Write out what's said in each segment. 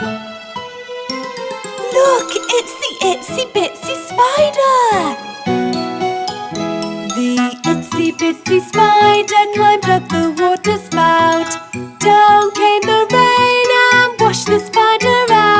Look, it's the itsy bitsy spider! The itsy bitsy spider climbed up the water spout. Down came the rain and washed the spider out.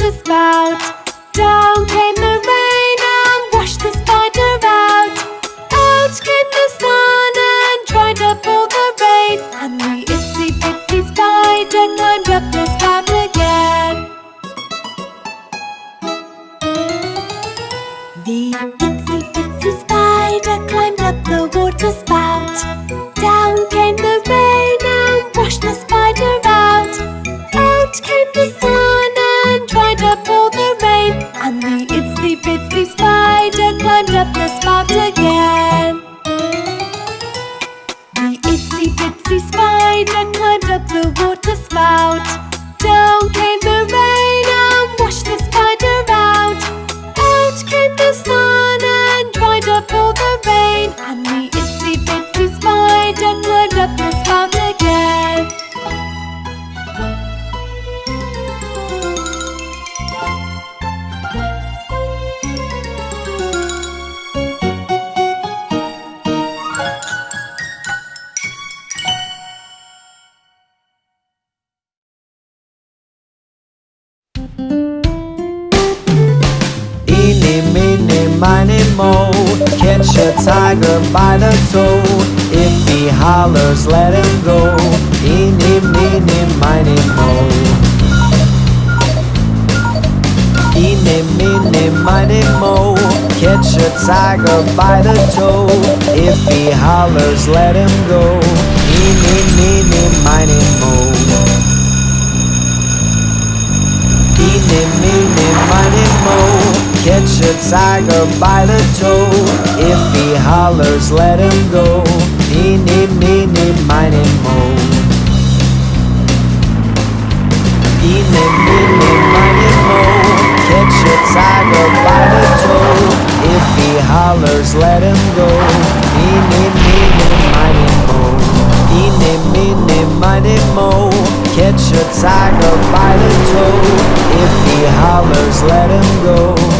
The spout. Down came the rain and washed the spider out. Out came the sun and dried up all the rain. And the itsy bitsy spider climbed up the spout again. The itsy bitsy spider climbed up the water spout. Spider climbed up the water spout. Miny, mo Catch a tiger by the toe. If he hollers, let him go. Eeny, meeny, miny, mo. Eeny, meeny, miny, mo. Catch a tiger by the toe. If he hollers, let him go. Eeny, meeny, miny, mo. Eeny, meeny, miny, mo Catch a tiger by the toe. If he hollers, let him go. Eeny, meeny, miny, mo. Eeny, meeny, miny, mo. Catch a tiger by the toe. If he hollers, let him go. Eeny, meeny, miny, mo. Eeny, meeny, miny, mo. Catch a tiger by the toe. If he hollers, let him go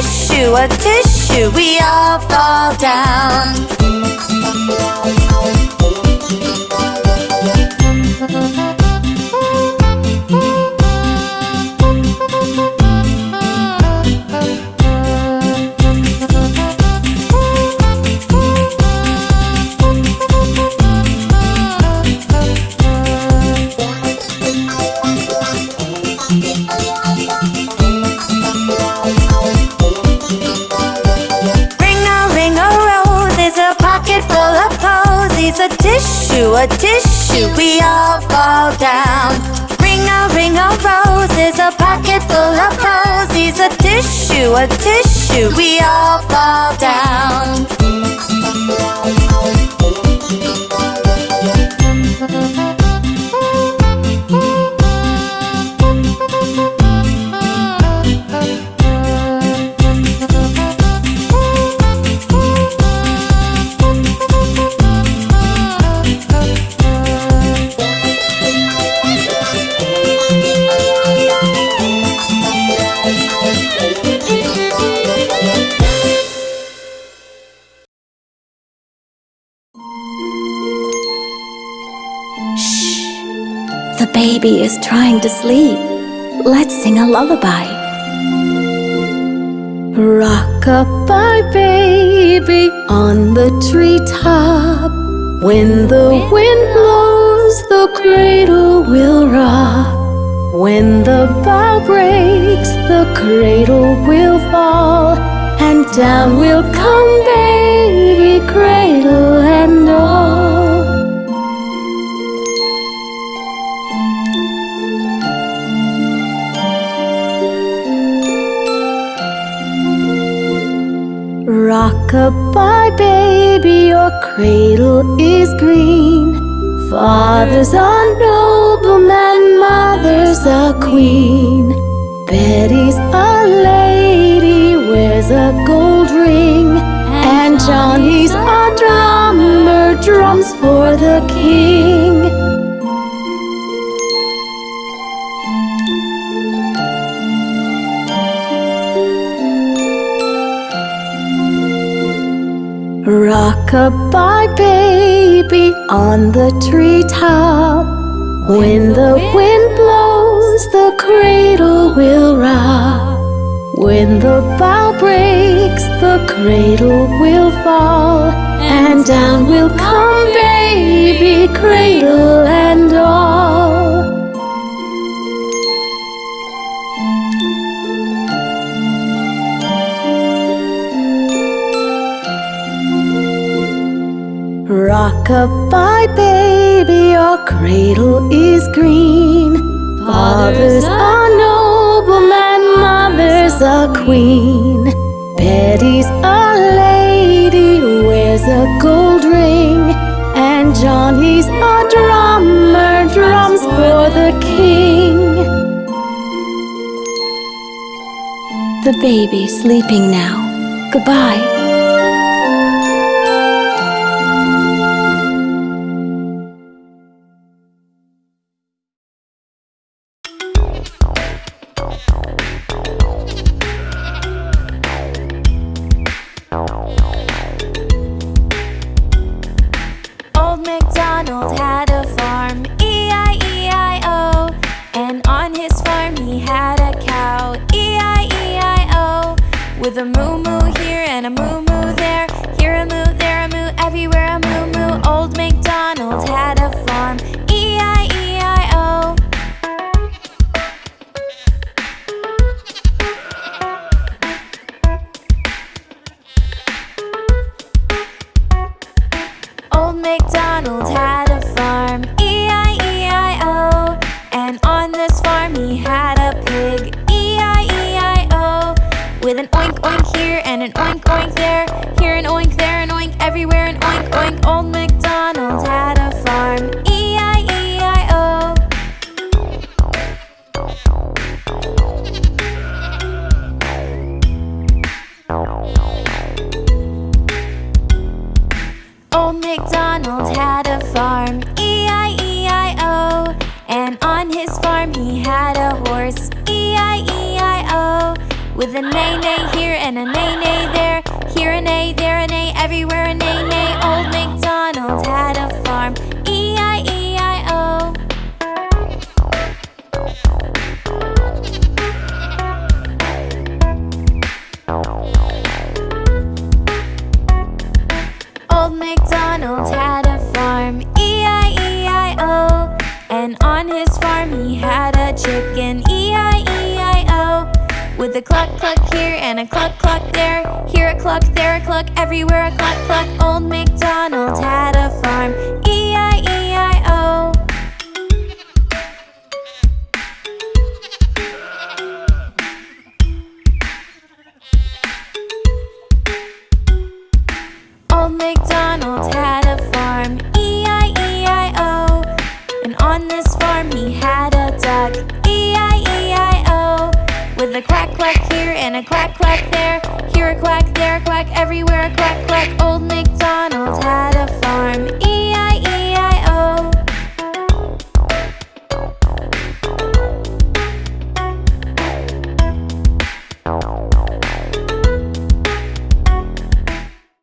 tissue, a tissue, we all fall down. A tissue, we all fall down. Ring a ring a rose is a pocket full of posies. A tissue, a tissue, we all fall down. The baby is trying to sleep. Let's sing a lullaby. Rock-a-bye, baby, on the treetop. When the wind blows, the cradle will rock. When the bough breaks, the cradle will fall, and down will come baby, cradle and all. Rock-a-bye, baby, your cradle is green. Father's a nobleman, mother's a queen. Betty's a lady, wears a gold ring. And Johnny's a drummer, drums for Rock-a-bye, baby, on the treetop. When the wind blows, the cradle will rock. When the bough breaks, the cradle will fall, and down will come baby, Rock-a-bye, baby, your cradle is green. Father's a nobleman, mother's a queen. Betty's a lady, wears a gold ring. And Johnny's a drummer, drums for the king. The baby's sleeping now. Goodbye. MacDonald had a farm, E E-I-E-I-O. And on his farm he had a cow, E-I-E-I-O. With a moo moo here and a moo moo there, here a moo, there a moo, everywhere a moo moo. Old MacDonald had With an oink oink here and an oink oink there, here an oink, there an oink, everywhere an oink oink. Old And on his farm he had a chicken, E-I-E-I-O. With a cluck cluck here and a cluck cluck there, here a cluck, there a cluck, everywhere a cluck cluck. Old MacDonald had a farm, E-I-E-I-O. a quack quack there, here a quack, there a quack, everywhere a quack quack. Old MacDonald had a farm.